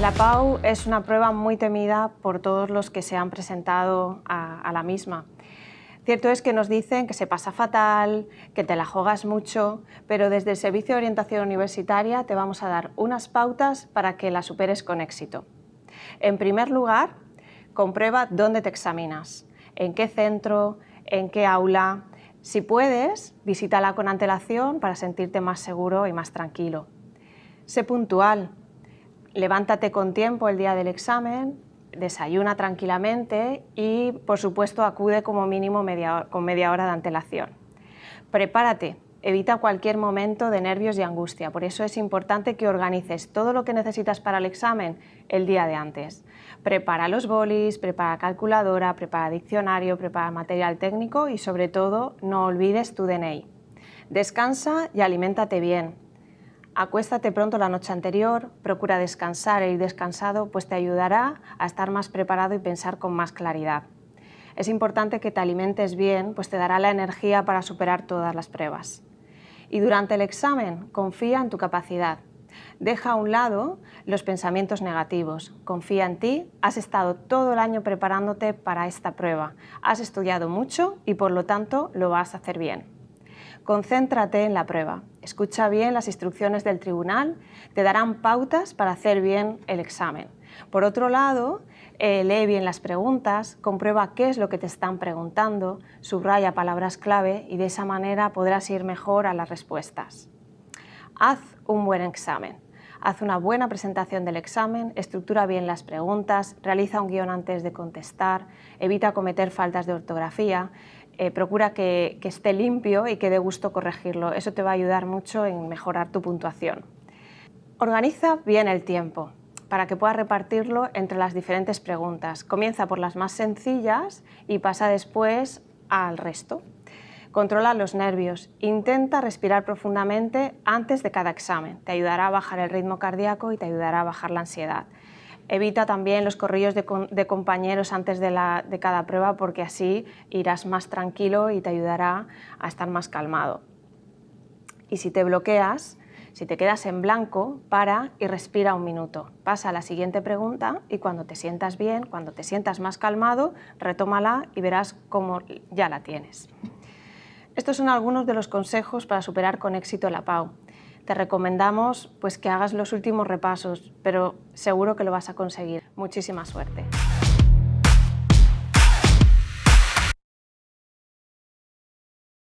La PAU es una prueba muy temida por todos los que se han presentado a, la misma. Cierto es que nos dicen que se pasa fatal, que te la juegas mucho, pero desde el Servicio de Orientación Universitaria te vamos a dar unas pautas para que la superes con éxito. En primer lugar, comprueba dónde te examinas, en qué centro, en qué aula. Si puedes, visítala con antelación para sentirte más seguro y más tranquilo. Sé puntual, levántate con tiempo el día del examen, desayuna tranquilamente y, por supuesto, acude como mínimo con media hora de antelación. Prepárate, evita cualquier momento de nervios y angustia, por eso es importante que organices todo lo que necesitas para el examen el día de antes. Prepara los bolis, prepara calculadora, prepara diccionario, prepara material técnico y, sobre todo, no olvides tu DNI. Descansa y aliméntate bien, Acuéstate pronto la noche anterior, procura descansar e ir descansado, pues te ayudará a estar más preparado y pensar con más claridad. Es importante que te alimentes bien, pues te dará la energía para superar todas las pruebas. Y durante el examen, confía en tu capacidad. Deja a un lado los pensamientos negativos. Confía en ti, has estado todo el año preparándote para esta prueba. Has estudiado mucho y por lo tanto lo vas a hacer bien. Concéntrate en la prueba, escucha bien las instrucciones del tribunal, te darán pautas para hacer bien el examen. Por otro lado, eh, lee bien las preguntas, comprueba qué es lo que te están preguntando, subraya palabras clave y de esa manera podrás ir mejor a las respuestas. Haz un buen examen. Haz una buena presentación del examen, estructura bien las preguntas, realiza un guion antes de contestar, evita cometer faltas de ortografía, eh, procura que, que esté limpio y que dé gusto corregirlo. Eso te va a ayudar mucho en mejorar tu puntuación. Organiza bien el tiempo para que puedas repartirlo entre las diferentes preguntas. Comienza por las más sencillas y pasa después al resto. Controla los nervios. Intenta respirar profundamente antes de cada examen. Te ayudará a bajar el ritmo cardíaco y te ayudará a bajar la ansiedad. Evita también los corrillos de, compañeros antes de, de cada prueba porque así irás más tranquilo y te ayudará a estar más calmado. Y si te bloqueas, si te quedas en blanco, para y respira un minuto. Pasa a la siguiente pregunta y cuando te sientas bien, cuando te sientas más calmado, retómala y verás cómo ya la tienes. Estos son algunos de los consejos para superar con éxito la PAU te recomendamos pues, que hagas los últimos repasos, pero seguro que lo vas a conseguir. Muchísima suerte.